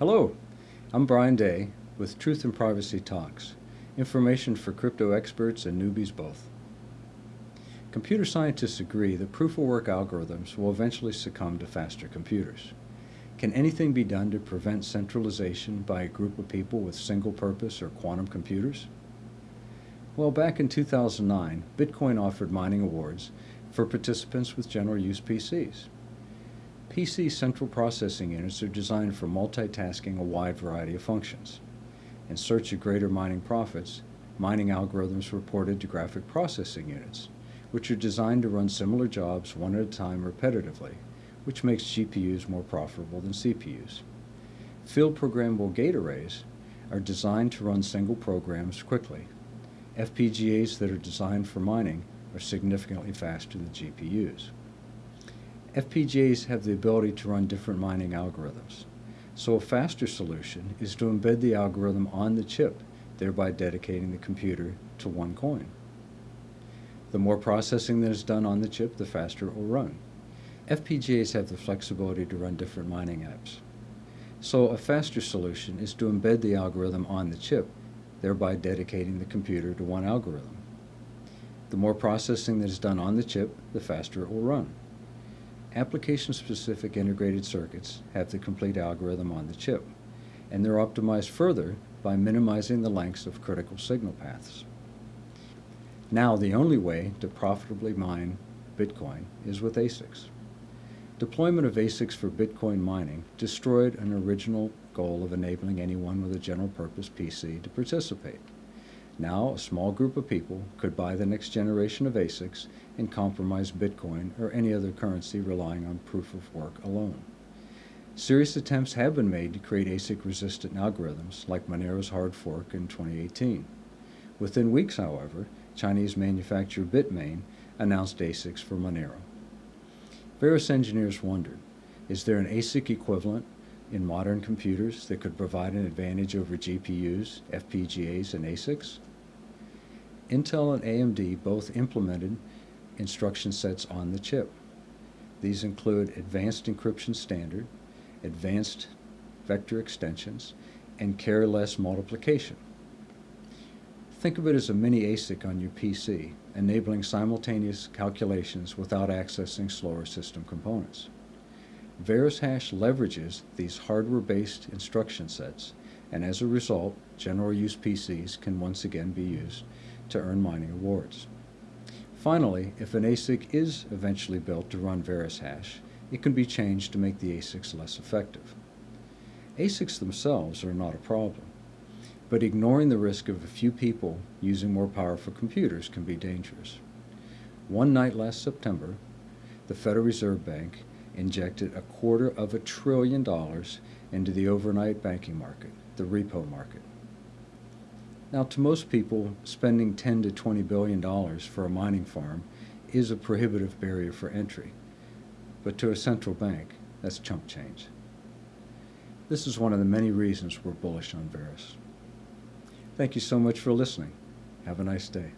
Hello, I'm Brian Day with Truth and Privacy Talks, information for crypto experts and newbies both. Computer scientists agree that proof-of-work algorithms will eventually succumb to faster computers. Can anything be done to prevent centralization by a group of people with single-purpose or quantum computers? Well, back in 2009, Bitcoin offered mining awards for participants with general use PCs. PC central processing units are designed for multitasking a wide variety of functions. In search of greater mining profits, mining algorithms were ported to graphic processing units, which are designed to run similar jobs one at a time repetitively, which makes GPUs more profitable than CPUs. Field programmable gate arrays are designed to run single programs quickly. FPGAs that are designed for mining are significantly faster than GPUs. FPGAs have the ability to run different mining algorithms. So a faster solution is to embed the algorithm on the chip, thereby dedicating the computer to one coin. The more processing that is done on the chip, the faster it will run. FPGAs have the flexibility to run different mining apps. So a faster solution is to embed the algorithm on the chip, thereby dedicating the computer to one algorithm. The more processing that is done on the chip, the faster it will run. Application-specific integrated circuits have the complete algorithm on the chip, and they're optimized further by minimizing the lengths of critical signal paths. Now the only way to profitably mine Bitcoin is with ASICs. Deployment of ASICs for Bitcoin mining destroyed an original goal of enabling anyone with a general purpose PC to participate. Now, a small group of people could buy the next generation of ASICs and compromise Bitcoin or any other currency relying on proof of work alone. Serious attempts have been made to create ASIC-resistant algorithms like Monero's hard fork in 2018. Within weeks, however, Chinese manufacturer Bitmain announced ASICs for Monero. Various engineers wondered, is there an ASIC equivalent in modern computers that could provide an advantage over GPUs, FPGAs, and ASICs? Intel and AMD both implemented instruction sets on the chip. These include Advanced Encryption Standard, Advanced Vector Extensions, and Carry-less Multiplication. Think of it as a mini ASIC on your PC, enabling simultaneous calculations without accessing slower system components. VerusHash leverages these hardware-based instruction sets, and as a result, general use PCs can once again be used to earn mining awards. Finally, if an ASIC is eventually built to run VerusHash, it can be changed to make the ASICs less effective. ASICs themselves are not a problem, but ignoring the risk of a few people using more powerful computers can be dangerous. One night last September, the Federal Reserve Bank injected a quarter of a trillion dollars into the overnight banking market, the repo market. Now, to most people, spending 10 to 20 billion dollars for a mining farm is a prohibitive barrier for entry. But to a central bank, that's chump change. This is one of the many reasons we're bullish on Verus. Thank you so much for listening. Have a nice day.